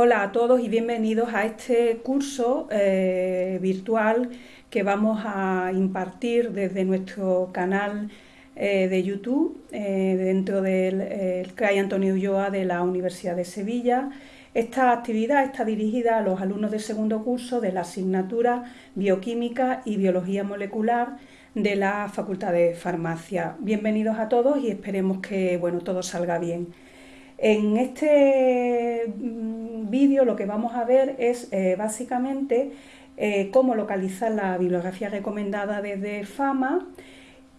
Hola a todos y bienvenidos a este curso eh, virtual que vamos a impartir desde nuestro canal eh, de YouTube eh, dentro del CRAI Antonio Ulloa de la Universidad de Sevilla. Esta actividad está dirigida a los alumnos de segundo curso de la asignatura Bioquímica y Biología Molecular de la Facultad de Farmacia. Bienvenidos a todos y esperemos que bueno, todo salga bien. En este mm, vídeo lo que vamos a ver es eh, básicamente eh, cómo localizar la bibliografía recomendada desde FAMA,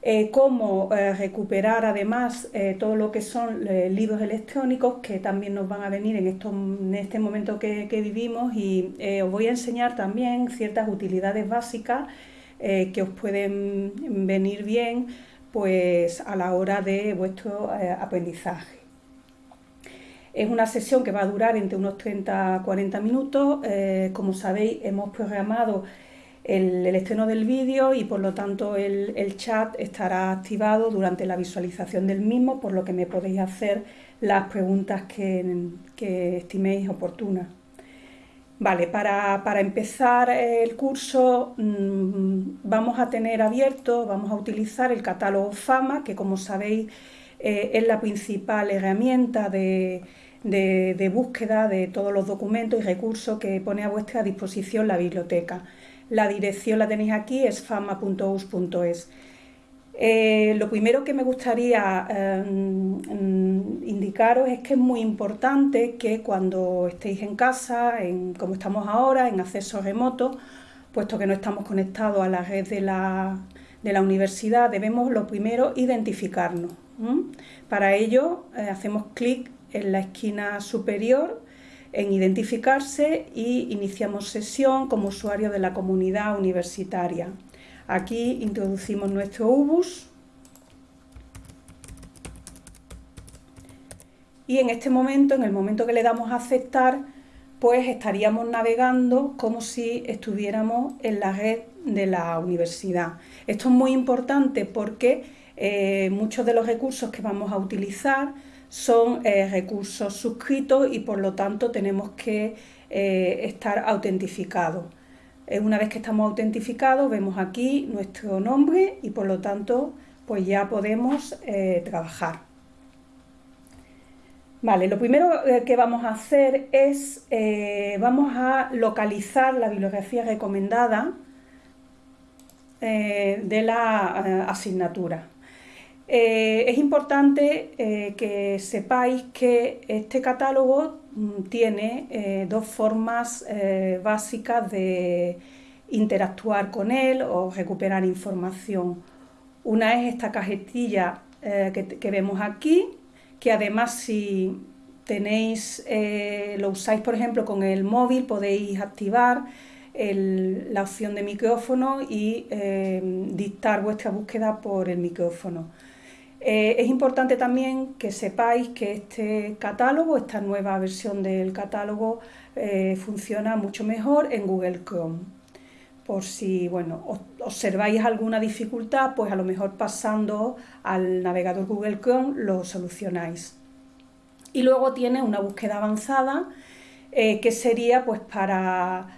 eh, cómo recuperar además todo lo que son libros electrónicos que también nos van a venir en, en este momento que, que vivimos y os voy a enseñar también ciertas utilidades básicas que os pueden venir bien pues, a la hora de vuestro aprendizaje. Es una sesión que va a durar entre unos 30 a 40 minutos. Eh, como sabéis, hemos programado el, estreno del vídeo y por lo tanto el, chat estará activado durante la visualización del mismo, por lo que me podéis hacer las preguntas que, estiméis oportunas. Vale, para, empezar el curso mm, vamos a tener abierto, vamos a utilizar el catálogo FAMA, que como sabéis eh, es la principal herramienta de, de, búsqueda de todos los documentos y recursos que pone a vuestra disposición la biblioteca. La dirección la tenéis aquí, es fama.us.es. Eh, lo primero que me gustaría eh, indicaros es que es muy importante que cuando estéis en casa, como estamos ahora, en acceso remoto, puesto que no estamos conectados a la red de la, universidad, debemos lo primero identificarnos. Para ello eh, hacemos clic en la esquina superior en identificarse y iniciamos sesión como usuario de la comunidad universitaria. Aquí introducimos nuestro UBUS y en este momento, en el momento que le damos a aceptar, pues estaríamos navegando como si estuviéramos en la red de la universidad. Esto es muy importante porque eh, muchos de los recursos que vamos a utilizar son eh, recursos suscritos y por lo tanto tenemos que eh, estar autentificados. Eh, una vez que estamos autentificados vemos aquí nuestro nombre y por lo tanto pues ya podemos trabajar. Vale, lo primero que vamos a hacer es, vamos a localizar la bibliografía recomendada de la asignatura. Eh, es importante eh, que sepáis que este catálogo mm, tiene eh, dos formas básicas de interactuar con él o recuperar información. Una es esta cajetilla que, vemos aquí, que además si tenéis, lo usáis por ejemplo con el móvil, podéis activar la opción de micrófono y dictar vuestra búsqueda por el micrófono. Eh, es importante también que sepáis que este catálogo, esta nueva versión del catálogo, eh, funciona mucho mejor en Google Chrome. Por si bueno, observáis alguna dificultad, pues a lo mejor pasando al navegador Google Chrome lo solucionáis. Y luego tiene una búsqueda avanzada eh, que sería pues para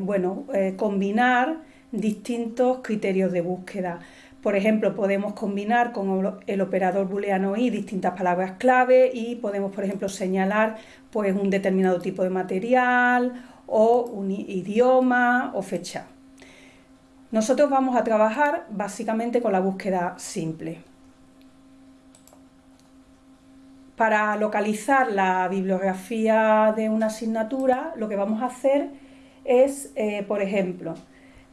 bueno, combinar distintos criterios de búsqueda. Por ejemplo, podemos combinar con el operador booleano y distintas palabras clave y podemos, por ejemplo, señalar pues, un determinado tipo de material o un idioma o fecha. Nosotros vamos a trabajar básicamente con la búsqueda simple. Para localizar la bibliografía de una asignatura, lo que vamos a hacer es, eh, por ejemplo,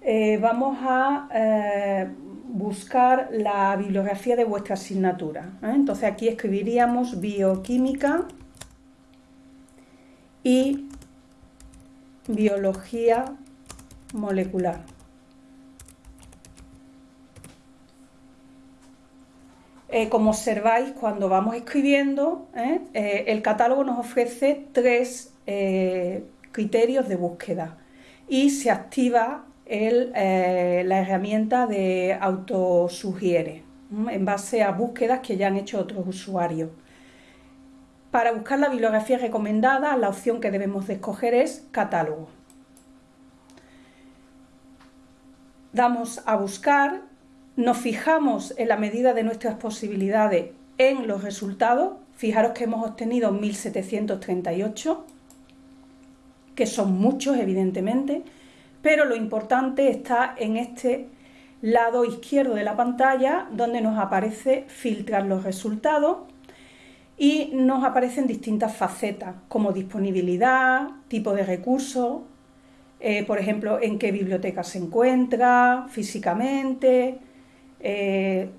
eh, vamos a eh, buscar la bibliografía de vuestra asignatura. ¿eh? Entonces aquí escribiríamos bioquímica y biología molecular. como observáis, cuando vamos escribiendo, el catálogo nos ofrece tres criterios de búsqueda y se activa eh, la herramienta de autosugiere, en base a búsquedas que ya han hecho otros usuarios. Para buscar la bibliografía recomendada, la opción que debemos de escoger es catálogo. Damos a buscar, nos fijamos en la medida de nuestras posibilidades en los resultados. Fijaros que hemos obtenido 1738, que son muchos evidentemente, pero lo importante está en este lado izquierdo de la pantalla donde nos aparece filtrar los resultados y nos aparecen distintas facetas como disponibilidad, tipo de recursos, eh, por ejemplo, en qué biblioteca se encuentra físicamente. Eh,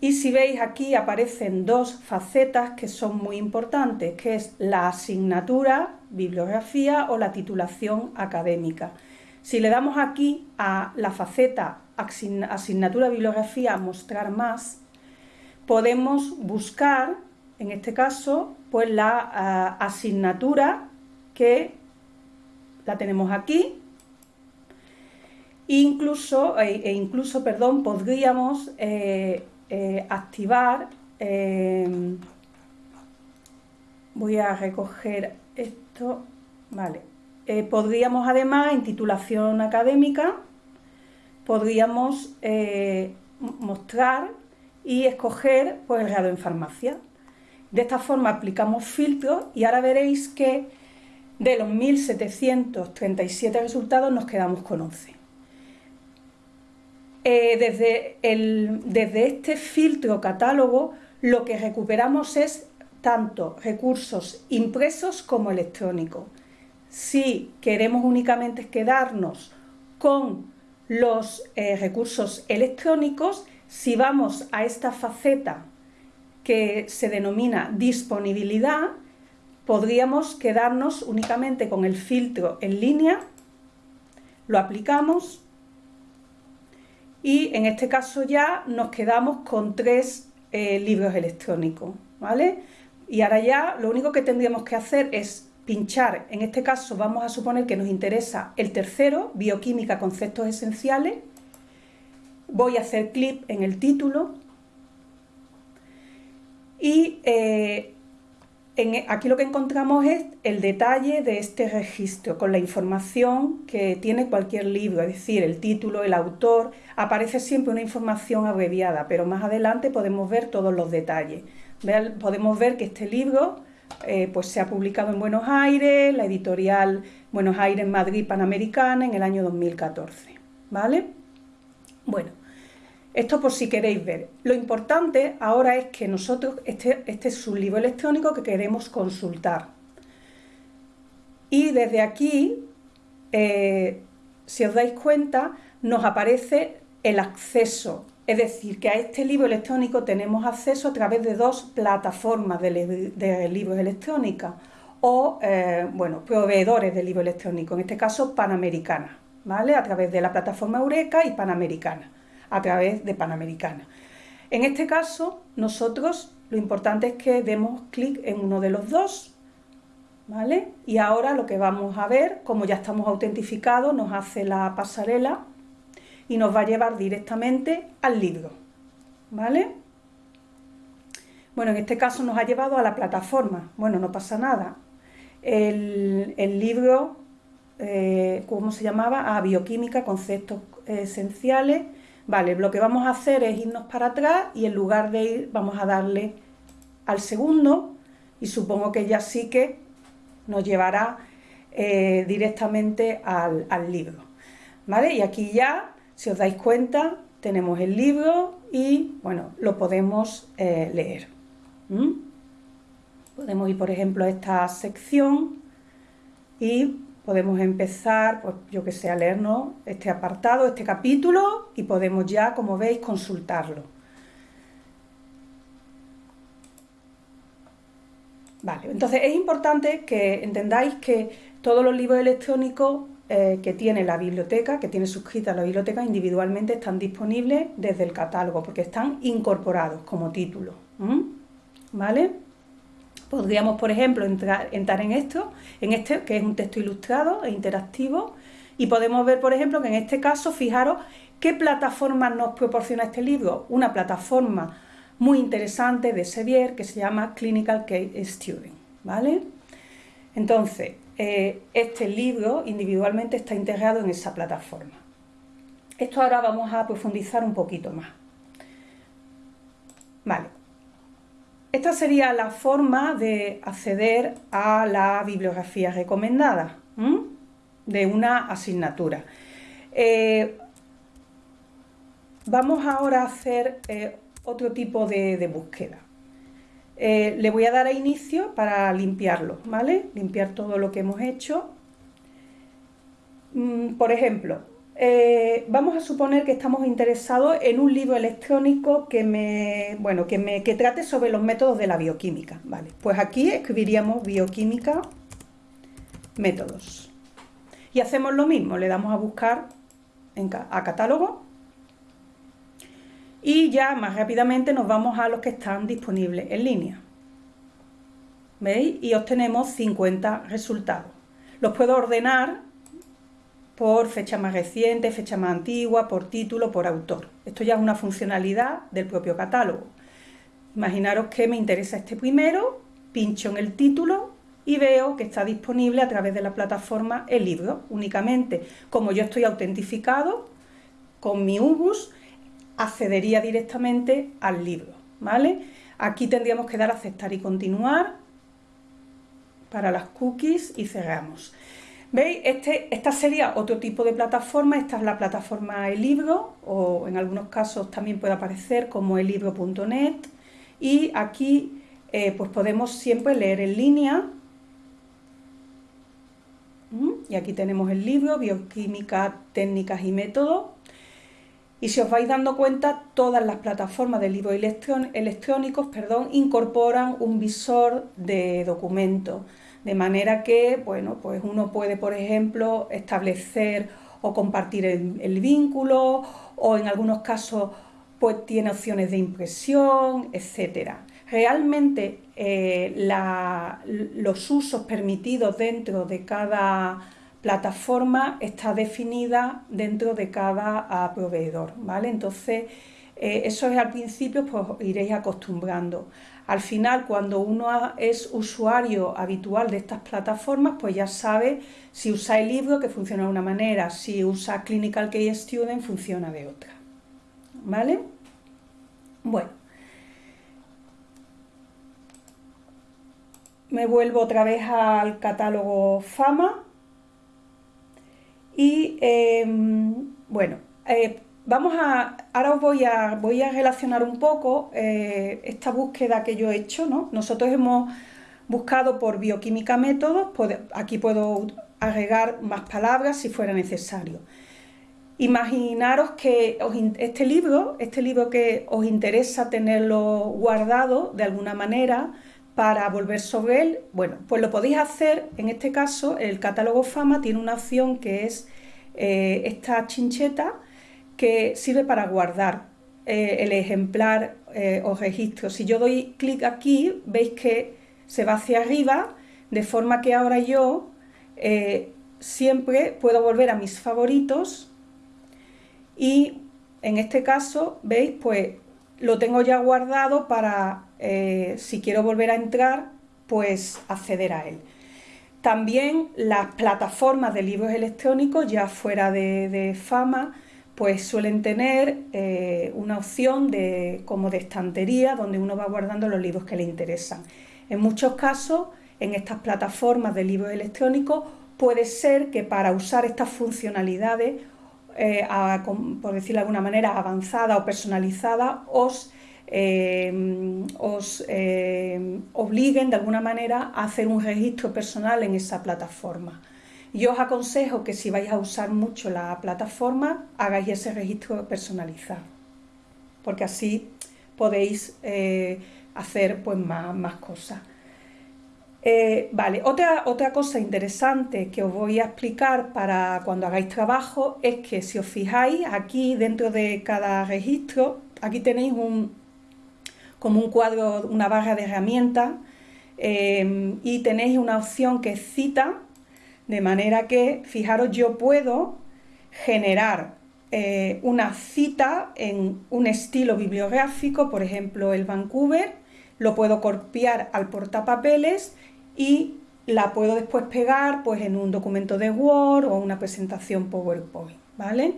y si veis aquí aparecen dos facetas que son muy importantes, que es la asignatura, bibliografía o la titulación académica. Si le damos aquí a la faceta asignatura, bibliografía, mostrar más, podemos buscar en este caso, pues la ah, asignatura que la tenemos aquí. Incluso, e, e incluso, perdón, podríamos eh, eh, activar, em, voy a recoger esto, vale, eh, podríamos además en titulación académica, podríamos mostrar y escoger pues, el grado en farmacia. De esta forma aplicamos filtros y ahora veréis que de los 1737 resultados nos quedamos con 11. Eh, desde, desde este filtro catálogo lo que recuperamos es tanto recursos impresos como electrónicos. Si queremos únicamente quedarnos con los eh, recursos electrónicos, si vamos a esta faceta que se denomina disponibilidad, podríamos quedarnos únicamente con el filtro en línea, lo aplicamos y en este caso ya nos quedamos con tres eh, libros electrónicos, ¿vale? Y ahora ya lo único que tendríamos que hacer es pinchar, en este caso vamos a suponer que nos interesa el tercero, Bioquímica, conceptos esenciales, voy a hacer clic en el título, y eh, aquí lo que encontramos es el detalle de este registro con la información que tiene cualquier libro, es decir, el título, el autor, aparece siempre una información abreviada, pero más adelante podemos ver todos los detalles. Podemos ver que este libro eh, pues se ha publicado en Buenos Aires, la editorial Buenos Aires Madrid Panamericana en el año 2014. ¿Vale? Bueno, esto por si queréis ver. Lo importante ahora es que nosotros, este, este es un libro electrónico que queremos consultar. Y desde aquí, eh, si os dais cuenta, nos aparece el acceso. Es decir, que a este libro electrónico tenemos acceso a través de dos plataformas de, libros electrónicos o, eh, bueno, proveedores de libros electrónicos, en este caso Panamericana, ¿vale? A través de la plataforma Eureka y Panamericana a través de Panamericana. En este caso, nosotros lo importante es que demos clic en uno de los dos, ¿vale? Y ahora lo que vamos a ver, como ya estamos autentificados, nos hace la pasarela y nos va a llevar directamente al libro, ¿vale? Bueno, en este caso nos ha llevado a la plataforma. Bueno, no pasa nada. El, libro, eh, ¿cómo se llamaba? A Bioquímica, Conceptos Esenciales Vale, lo que vamos a hacer es irnos para atrás y en lugar de ir vamos a darle al segundo y supongo que ya sí que nos llevará eh, directamente al, libro. ¿Vale? Y aquí ya, si os dais cuenta, tenemos el libro y, bueno, lo podemos eh, leer. Podemos ir, por ejemplo, a esta sección y podemos empezar, pues yo que sé, a leernos este apartado, este capítulo y podemos ya, como veis, consultarlo. Vale, entonces es importante que entendáis que todos los libros electrónicos eh, que tiene la biblioteca, que tiene suscrita la biblioteca, individualmente están disponibles desde el catálogo, porque están incorporados como título. ¿Vale? Podríamos, por ejemplo, entrar, en esto, en este, que es un texto ilustrado e interactivo, y podemos ver, por ejemplo, que en este caso, fijaros qué plataforma nos proporciona este libro. Una plataforma muy interesante de Sevier que se llama Clinical Case Student, ¿vale? Entonces, eh, este libro individualmente está integrado en esa plataforma. Esto ahora vamos a profundizar un poquito más. Vale. Esta sería la forma de acceder a la bibliografía recomendada de una asignatura. Eh, vamos ahora a hacer eh, otro tipo de, búsqueda. Eh, le voy a dar a inicio para limpiarlo, ¿vale? Limpiar todo lo que hemos hecho. Mm, por ejemplo, vamos a suponer que estamos interesados en un libro electrónico que me, bueno, que me que trate sobre los métodos de la bioquímica, ¿vale? Pues aquí escribiríamos bioquímica métodos. Y hacemos lo mismo, le damos a buscar a catálogo y ya más rápidamente nos vamos a los que están disponibles en línea. ¿Veis? Y obtenemos 50 resultados. Los puedo ordenar por fecha más reciente, fecha más antigua, por título, por autor. Esto ya es una funcionalidad del propio catálogo. Imaginaros que me interesa este primero, pincho en el título y veo que está disponible a través de la plataforma el libro únicamente. Como yo estoy autentificado con mi UBUS, accedería directamente al libro, ¿vale? Aquí tendríamos que dar a aceptar y continuar para las cookies y cerramos. ¿Veis? Este, esta sería otro tipo de plataforma, esta es la plataforma El Libro, o en algunos casos también puede aparecer como elibro.net, y aquí eh, pues podemos siempre leer en línea y aquí tenemos el libro, Bioquímica, Técnicas y Métodos. Y si os vais dando cuenta, todas las plataformas de libros electrónicos incorporan un visor de documentos. De manera que, bueno, pues uno puede, por ejemplo, establecer o compartir el, el vínculo, o en algunos casos, pues tiene opciones de impresión, etcétera realmente eh, los usos permitidos dentro de cada plataforma está definida dentro de cada ah, proveedor, ¿vale? Entonces, eh, eso es al principio, pues iréis acostumbrando. Al final, cuando uno es usuario habitual de estas plataformas, pues ya sabe si usa el libro, que funciona de una manera, si usa Clinical Case Student, funciona de otra, ¿vale? Bueno, me vuelvo otra vez al catálogo Fama y em, bueno, eh, vamos a, ahora os voy a, voy a relacionar un poco eh, esta búsqueda que yo he hecho, ¿no? Nosotros hemos buscado por bioquímica métodos, aquí puedo agregar más palabras si fuera necesario. Imaginaros que este libro, este libro que os interesa tenerlo guardado de alguna manera, para volver sobre él, bueno, pues lo podéis hacer, en este caso el catálogo Fama tiene una opción que es eh, esta chincheta que sirve para guardar eh, el ejemplar eh, o registro. Si yo doy clic aquí, veis que se va hacia arriba, de forma que ahora yo siempre puedo volver a mis favoritos y en este caso, veis, pues lo tengo ya guardado para, eh, si quiero volver a entrar, pues acceder a él. También las plataformas de libros electrónicos, ya fuera de, fama, pues suelen tener eh, una opción de, como de estantería donde uno va guardando los libros que le interesan. En muchos casos, en estas plataformas de libros electrónicos, puede ser que para usar estas funcionalidades eh, por decirlo de alguna manera, avanzada o personalizada, os, eh, os eh, obliguen de alguna manera a hacer un registro personal en esa plataforma. Yo os aconsejo que si vais a usar mucho la plataforma, hagáis ese registro personalizado, porque así podéis hacer pues, más, más cosas. Eh, vale, otra, otra cosa interesante que os voy a explicar para cuando hagáis trabajo es que si os fijáis aquí dentro de cada registro, aquí tenéis un, como un cuadro, una barra de herramientas eh, y tenéis una opción que es cita, de manera que, fijaros, yo puedo generar eh, una cita en un estilo bibliográfico, por ejemplo el Vancouver, lo puedo copiar al portapapeles y la puedo después pegar pues, en un documento de Word o una presentación PowerPoint, ¿vale?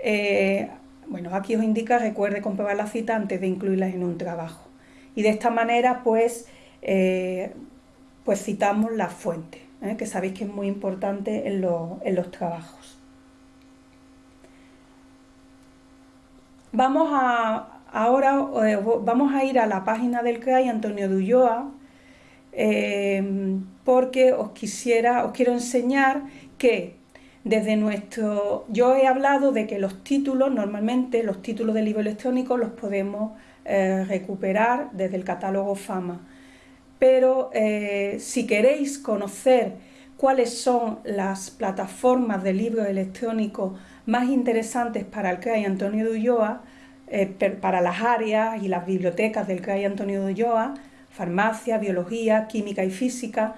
Eh, bueno, aquí os indica, recuerde comprobar la cita antes de incluirlas en un trabajo. Y de esta manera, pues, eh, pues citamos la fuente, ¿eh? que sabéis que es muy importante en, los trabajos. Vamos a, ahora vamos a ir a la página del CRAI Antonio de Ulloa, porque os quisiera, os quiero enseñar que desde nuestro, yo he hablado de que los títulos, normalmente los títulos de libro electrónico los podemos eh, recuperar desde el catálogo Fama. Pero eh, si queréis conocer cuáles son las plataformas de libros electrónicos más interesantes para el CRAI Antonio de Ulloa, eh, para las áreas y las bibliotecas del CRAI Antonio de Ulloa, farmacia, biología, química y física,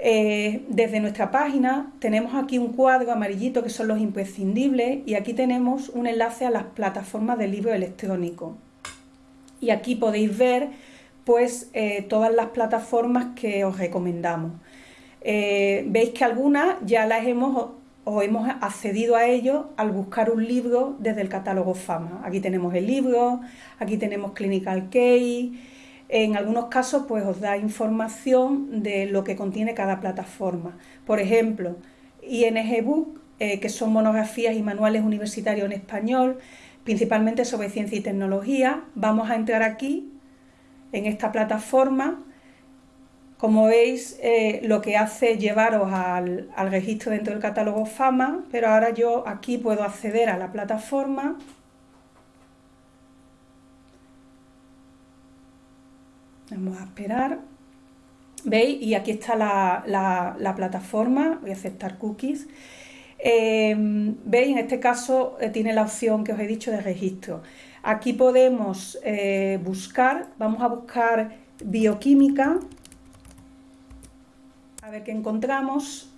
eh, desde nuestra página tenemos aquí un cuadro amarillito que son los imprescindibles y aquí tenemos un enlace a las plataformas de libro electrónico. Y aquí podéis ver pues eh, todas las plataformas que os recomendamos. Eh, veis que algunas ya las hemos o hemos accedido a ellos al buscar un libro desde el catálogo Fama. Aquí tenemos el libro, aquí tenemos Clinical Case, en algunos casos pues os da información de lo que contiene cada plataforma. Por ejemplo, ING Book, eh, que son monografías y manuales universitarios en español, principalmente sobre ciencia y tecnología. Vamos a entrar aquí, en esta plataforma. Como veis, eh, lo que hace es llevaros al, al registro dentro del catálogo FAMA, pero ahora yo aquí puedo acceder a la plataforma Vamos a esperar. ¿Veis? Y aquí está la, plataforma. Voy a aceptar cookies. Em, ¿Veis? En este caso eh, tiene la opción que os he dicho de registro. Aquí podemos eh, buscar, vamos a buscar bioquímica, a ver qué encontramos.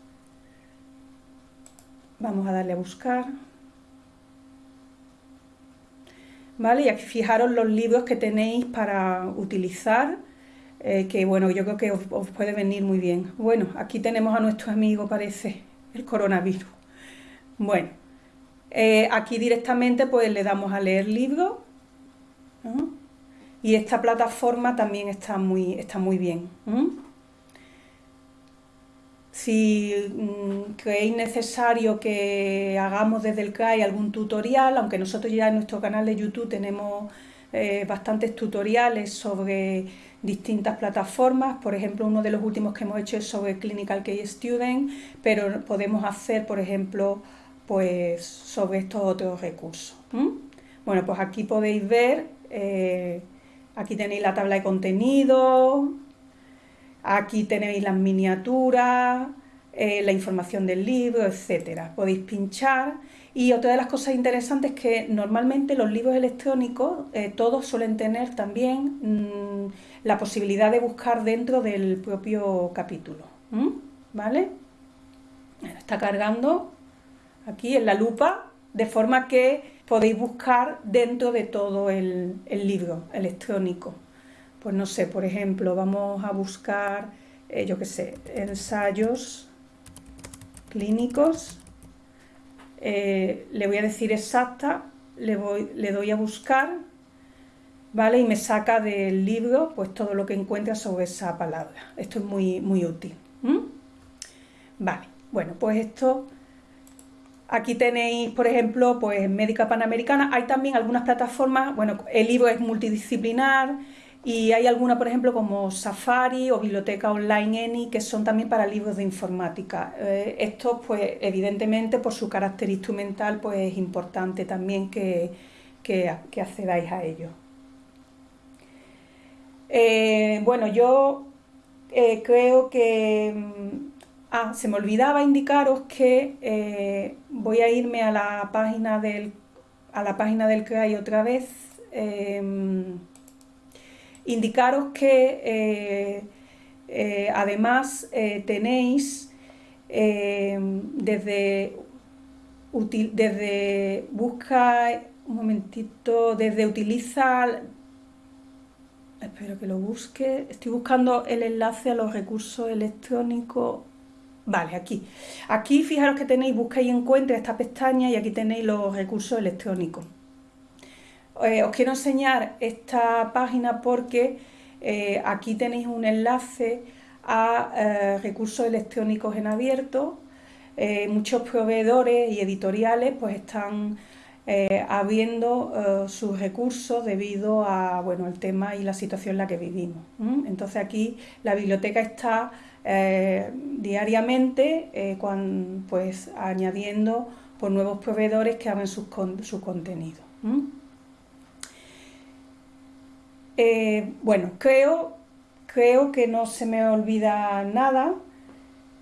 Vamos a darle a buscar. ¿Vale? Y aquí fijaros los libros que tenéis para utilizar, eh, que bueno, yo creo que os, puede venir muy bien. Bueno, aquí tenemos a nuestro amigo, parece, el coronavirus. Bueno, eh, aquí directamente pues le damos a leer libros, y esta plataforma también está muy, está muy bien. Si mm, creéis necesario que hagamos desde el CAI algún tutorial, aunque nosotros ya en nuestro canal de YouTube tenemos eh, bastantes tutoriales sobre distintas plataformas, por ejemplo uno de los últimos que hemos hecho es sobre Clinical Case Student, pero podemos hacer por ejemplo pues sobre estos otros recursos. Bueno pues aquí podéis ver, eh, aquí tenéis la tabla de contenido, Aquí tenéis las miniaturas, eh, la información del libro, etcétera. Podéis pinchar y otra de las cosas interesantes es que normalmente los libros electrónicos eh, todos suelen tener también mm, la posibilidad de buscar dentro del propio capítulo. ¿Vale? está cargando aquí en la lupa de forma que podéis buscar dentro de todo el libro electrónico pues no sé, por ejemplo, vamos a buscar, eh, yo qué sé, ensayos clínicos, eh, le voy a decir exacta, le, voy, doy a buscar, ¿vale? Y me saca del libro pues todo lo que encuentra sobre esa palabra. Esto es muy, muy útil. Vale, bueno, pues esto... Aquí tenéis, por ejemplo, pues Médica Panamericana. Hay también algunas plataformas, bueno, el libro es multidisciplinar, y hay alguna, por ejemplo, como Safari o Biblioteca Online Any, que son también para libros de informática. Eh, esto, pues, evidentemente, por su carácter instrumental, pues es importante también que, accedáis a ello. Eh, bueno, yo eh, creo que... Mm, ah, se me olvidaba indicaros que voy a irme a la página del, a la página del CRAI otra vez indicaros que eh, eh, además eh, tenéis desde desde busca, un momentito, desde utiliza, espero que lo busque, estoy buscando el enlace a los recursos electrónicos, vale, aquí, aquí fijaros que tenéis, busca y encuentra esta pestaña y aquí tenéis los recursos electrónicos. Eh, os quiero enseñar esta página porque eh, aquí tenéis un enlace a eh, recursos electrónicos en abierto. muchos proveedores y editoriales pues están abriendo sus recursos debido a bueno al tema y la situación en la que vivimos. Entonces aquí la biblioteca está diariamente pues añadiendo por nuevos proveedores que abren su, su contenido. Eh, bueno, creo, creo que no se me olvida nada.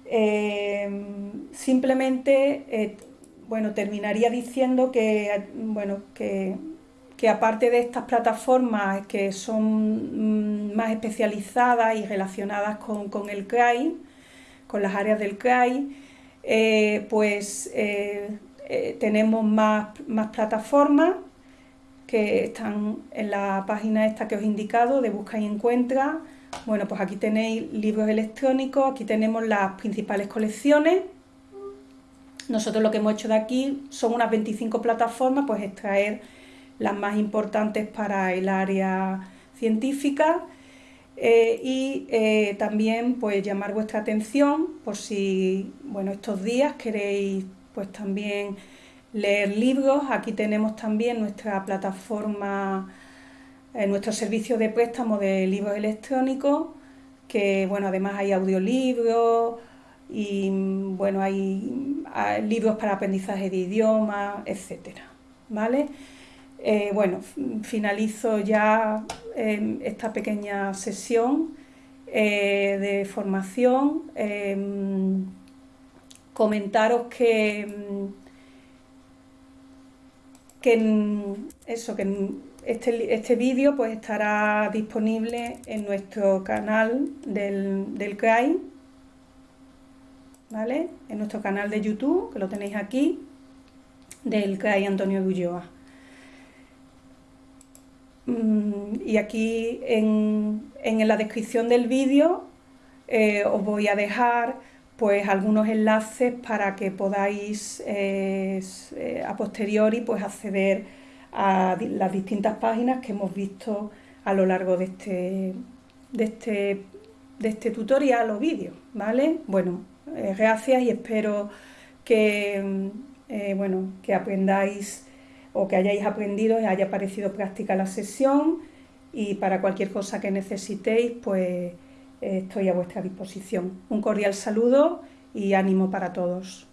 Eh, simplemente, eh, bueno, terminaría diciendo que, bueno, que, aparte de estas plataformas que son mm, más especializadas y relacionadas con, el CRAI, con las áreas del CRAI, pues tenemos más, más plataformas que están en la página esta que os he indicado de busca y encuentra. Bueno, pues aquí tenéis libros electrónicos, aquí tenemos las principales colecciones. Nosotros lo que hemos hecho de aquí son unas 25 plataformas, pues extraer las más importantes para el área científica eh, y eh, también pues llamar vuestra atención por si, bueno, estos días queréis pues también leer libros. Aquí tenemos también nuestra plataforma, eh, nuestro servicio de préstamo de libros electrónicos, que bueno, además hay audiolibros y bueno, hay, libros para aprendizaje de idiomas, etcétera. ¿Vale? Eh, bueno, finalizo ya em, esta pequeña sesión eh, de formación. Em, comentaros que que eso, que este, este vídeo pues estará disponible en nuestro canal del, del CRAI, ¿vale? En nuestro canal de YouTube, que lo tenéis aquí, del CRAI Antonio Ulloa. Mm, y aquí en, en la descripción del vídeo eh, os voy a dejar pues algunos enlaces para que podáis eh, eh, a posteriori pues acceder a las distintas páginas que hemos visto a lo largo de este, de este, de este tutorial o vídeo, ¿vale? Bueno, eh, gracias y espero que, bueno, que aprendáis o que hayáis aprendido y haya parecido práctica la sesión y para cualquier cosa que necesitéis, pues estoy a vuestra disposición. Un cordial saludo y ánimo para todos.